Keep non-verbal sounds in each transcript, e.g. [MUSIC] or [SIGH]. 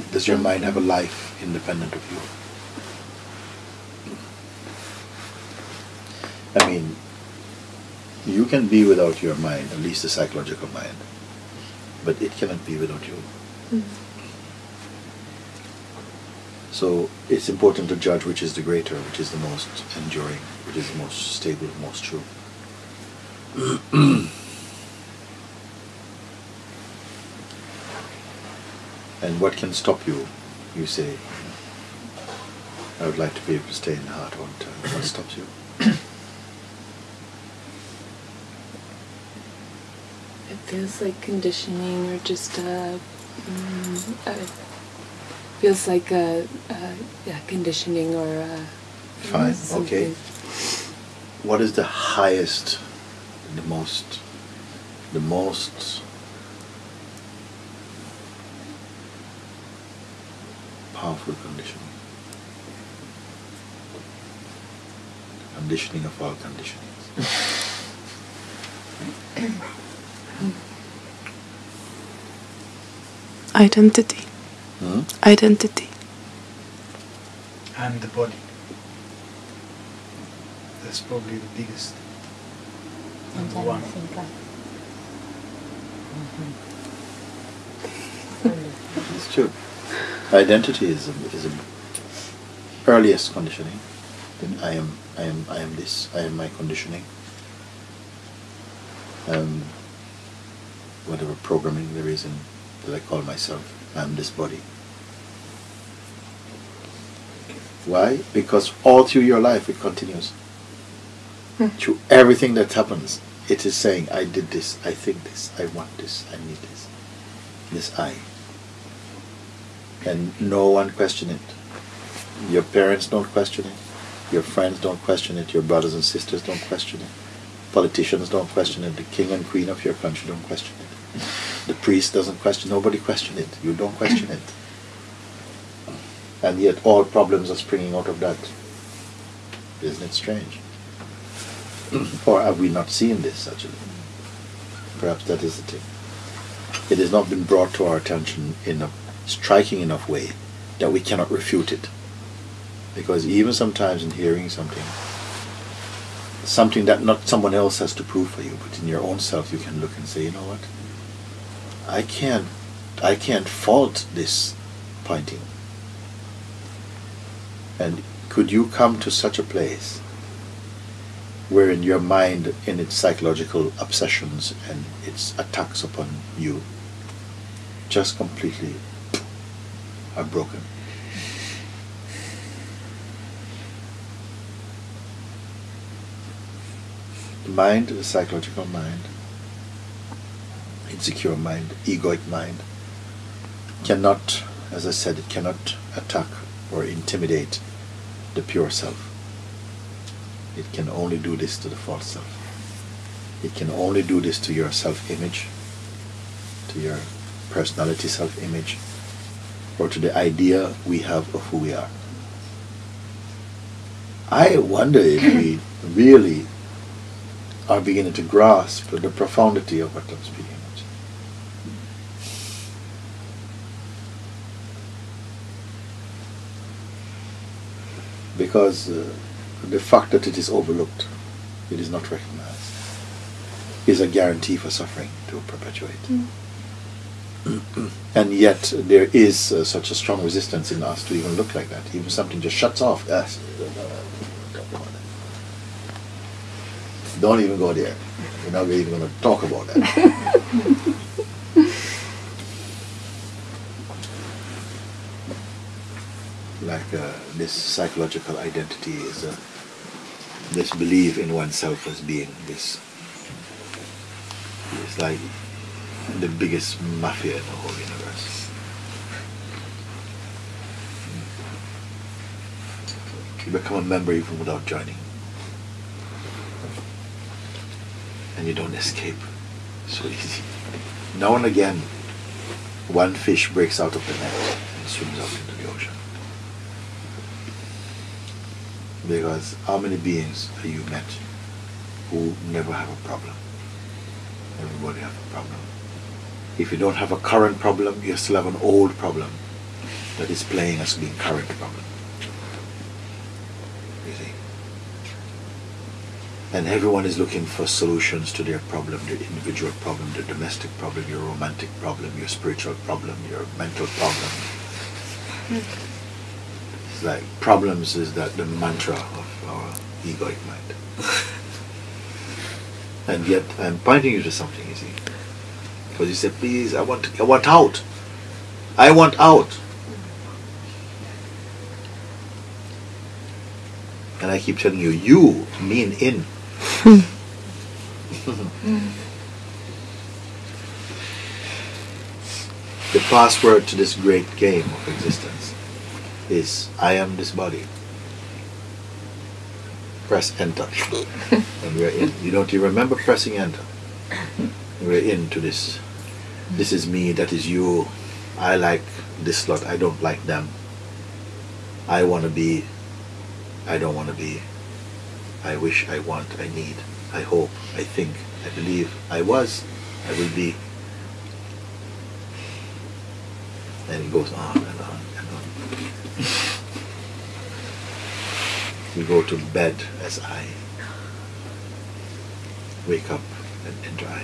mind, does your mind have a life independent of you? I mean, you can be without your mind, at least the psychological mind, but it cannot be without you. Mm. So it's important to judge which is the greater, which is the most enduring, which is the most stable, most true. [CLEARS THROAT] and what can stop you? You say, I would like to be able to stay in the heart the time. What stops you? It feels like conditioning or just a, mm, a feels like a, a yeah, conditioning or a, Fine, okay. What is the highest, the most, the most powerful conditioning? Conditioning of all conditionings. [COUGHS] Identity. Hmm? Identity. and the body. That's probably the biggest number one. It's true. Identity is a, is a earliest conditioning. Then I am I am I am this. I am my conditioning. Um, whatever programming there is in that I call myself, I am this body. Why? Because all through your life it continues. Through everything that happens, it is saying, I did this, I think this, I want this, I need this. This I. And no one question it. Your parents don't question it. Your friends don't question it. Your brothers and sisters don't question it. Politicians don't question it. The king and queen of your country don't question it. The priest doesn't question. Nobody question it. You don't question it. And yet all problems are springing out of that. Isn't it strange? [CLEARS THROAT] or have we not seen this actually? Perhaps that is the thing. It has not been brought to our attention in a striking enough way that we cannot refute it. Because even sometimes in hearing something, something that not someone else has to prove for you, but in your own self you can look and say, you know what? I can't I can't fault this pointing. And could you come to such a place wherein your mind in its psychological obsessions and its attacks upon you just completely are broken. The mind, the psychological mind, insecure mind, egoic mind, cannot, as I said, it cannot attack or intimidate the pure self. It can only do this to the false self. It can only do this to your self image, to your personality self image, or to the idea we have of who we are. I wonder if we [CLEARS THROAT] really are beginning to grasp the profundity of what I'm speaking about. Because uh, the fact that it is overlooked, it is not recognized, is a guarantee for suffering to perpetuate. [CLEARS THROAT] and yet there is uh, such a strong resistance in us to even look like that. Even something just shuts off. Don't even go there. We're not even going to talk about that. [LAUGHS] like uh, this psychological identity is this belief in oneself as being this. It's like the biggest mafia in the whole universe. You become a member even without joining. And you don't escape so easy. Now and again, one fish breaks out of the net and swims out into the ocean. Because how many beings have you met who never have a problem? Everybody have a problem. If you don't have a current problem, you still have an old problem that is playing as being current problem. You see? And everyone is looking for solutions to their problem, their individual problem, their domestic problem, your romantic problem, your spiritual problem, your mental problem. It's like problems is that the mantra of our egoic mind. [LAUGHS] and yet I'm pointing you to something, you see. Because you said, please, I want I want out. I want out. And I keep telling you, you mean in. [LAUGHS] the password to this great game of existence is I am this body. Press enter. [LAUGHS] and we're in. You don't you remember pressing enter? We're into this. This is me, that is you. I like this lot, I don't like them. I want to be, I don't want to be. I wish, I want, I need, I hope, I think, I believe, I was, I will be. And it goes on and on and on. [LAUGHS] we go to bed as I. Wake up and enter.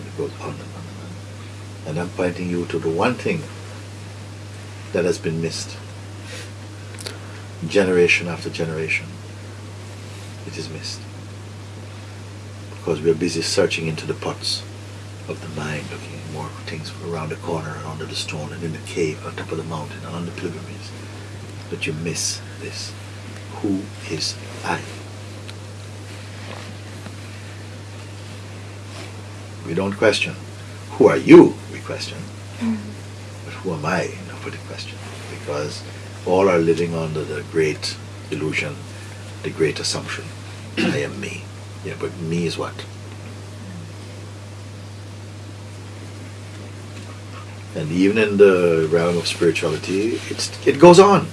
And it goes on and on and on. And I'm pointing you to the one thing that has been missed. Generation after generation. It is missed. Because we're busy searching into the pots of the mind, looking at more things around the corner and under the stone and in the cave on top of the mountain and on the pilgrimage. But you miss this. Who is I? We don't question. Who are you? We question. But who am I? Nobody question. Because all are living under the great illusion, the great assumption. I am me. Yeah, but me is what? And even in the realm of spirituality, it's it goes on.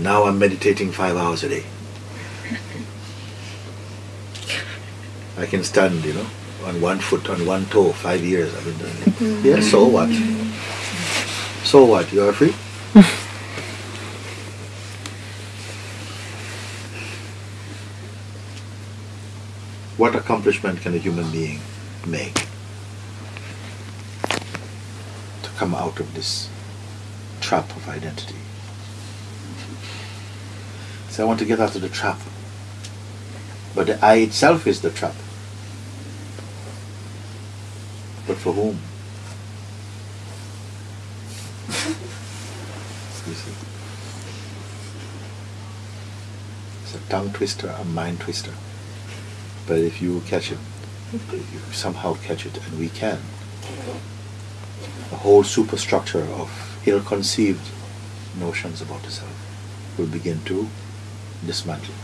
Now I'm meditating five hours a day. I can stand, you know, on one foot, on one toe, five years I've been doing it. Mm-hmm. Yeah, so what? So what? You are free? [LAUGHS] what accomplishment can a human being make to come out of this trap of identity? So I want to get out of the trap. But the I itself is the trap. But for whom? You see? It's a tongue twister, a mind twister. But if you catch it, you somehow catch it, and we can, the whole superstructure of ill-conceived notions about the self will begin to dismantle.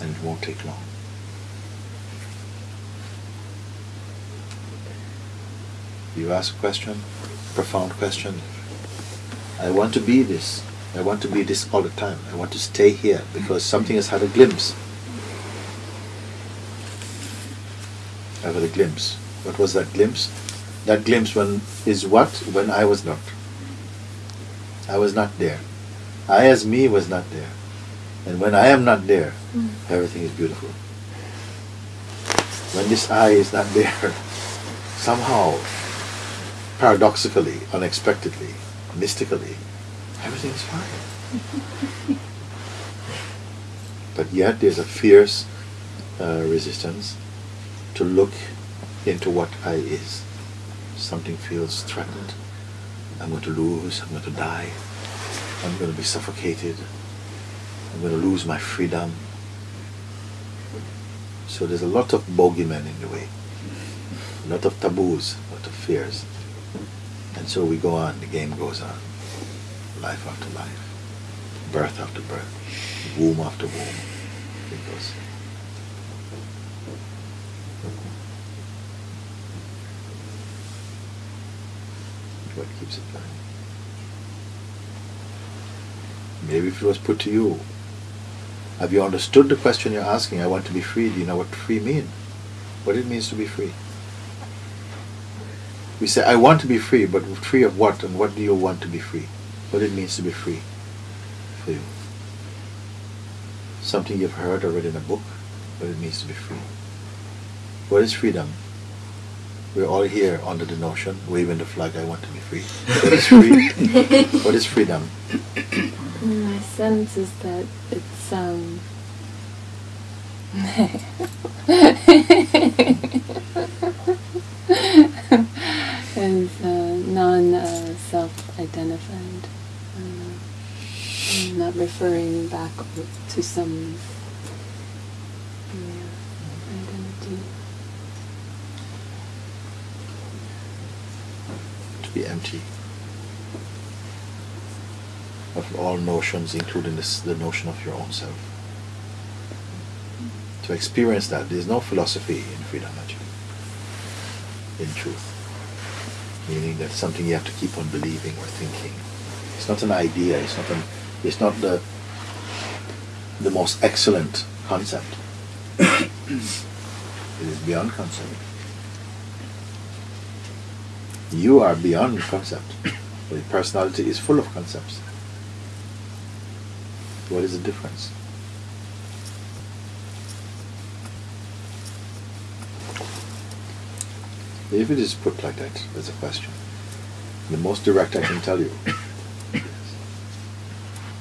And it won't take long. You ask a question, profound question. I want to be this. I want to be this all the time. I want to stay here because something has had a glimpse. I've had a glimpse. What was that glimpse? That glimpse when is what? When I was not. I was not there. I as me was not there. And when I am not there, hmm. everything is beautiful. When this I is not there, [LAUGHS] somehow, paradoxically, unexpectedly, mystically, everything is fine. but yet there's a fierce uh, resistance to look into what I is. Something feels threatened. I'm going to lose, I'm going to die, I'm going to be suffocated, I'm going to lose my freedom. So there's a lot of bogeymen in the way, a lot of taboos, a lot of fears. And so we go on, the game goes on, life after life, birth after birth, womb after womb. It goes. What keeps it going? Maybe if it was put to you, have you understood the question you're asking? I want to be free. Do you know what free mean? What it means to be free? We say, I want to be free, but free of what? And what do you want to be free? What it means to be free for you? Something you've heard or read in a book, what it means to be free. What is freedom? We're all here under the notion, waving the flag, I want to be free. What is free? [LAUGHS] what is freedom? My sense is that it's um [LAUGHS] is uh, non uh, self identified. Uh, not referring back to some yeah, identity. To be empty of all notions, including this, the notion of your own self. To experience that, there's no philosophy in freedom, actually, in truth. Meaning that something you have to keep on believing or thinking. It's not an idea, it's not, an, it's not the, the most excellent concept. [COUGHS] it is beyond concept. You are beyond concept. [COUGHS] Your personality is full of concepts. What is the difference? If it is put like that as a question, the most direct I can tell you,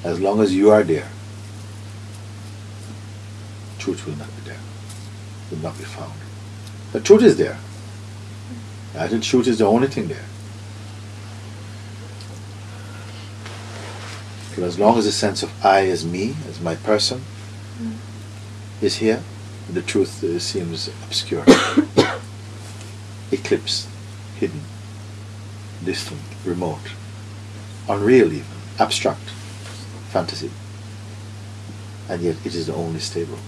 as long as you are there, truth will not be there, will not be found. The truth is there. I think truth is the only thing there. But as long as the sense of I as me, as my person, Mm. is here, the truth uh, seems obscure, [COUGHS] eclipsed, hidden, distant, remote, unreal even, abstract, fantasy. And yet it is the only stable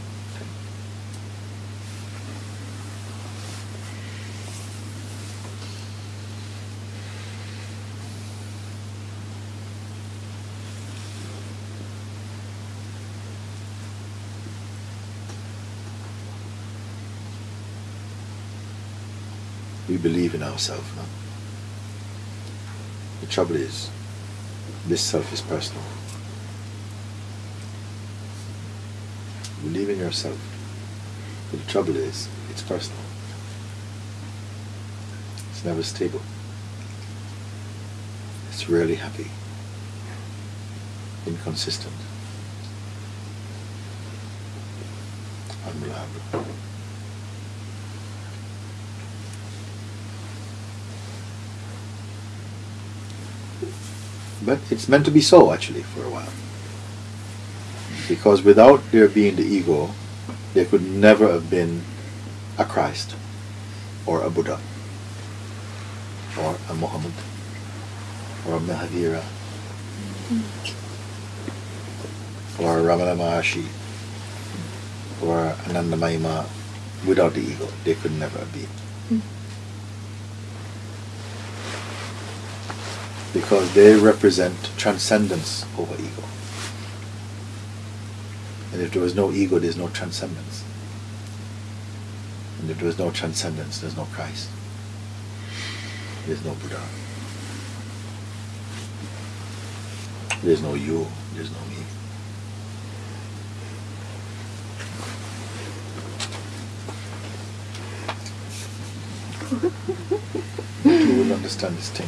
We believe in ourselves. The trouble is, this self is personal. Believe in yourself. But the trouble is, it's personal. It's never stable. It's rarely happy. Inconsistent. Unreliable. But it's meant to be so actually for a while. Because without there being the ego, there could never have been a Christ or a Buddha or a Muhammad or a Mahavira or a Ramana Maharshi or Anandamayi Ma without the ego. They could never have been. Because they represent transcendence over ego. And if there was no ego, there's no transcendence. And if there was no transcendence, there's no Christ. There's no Buddha. There's no you, there's no me. [LAUGHS] you will understand this thing.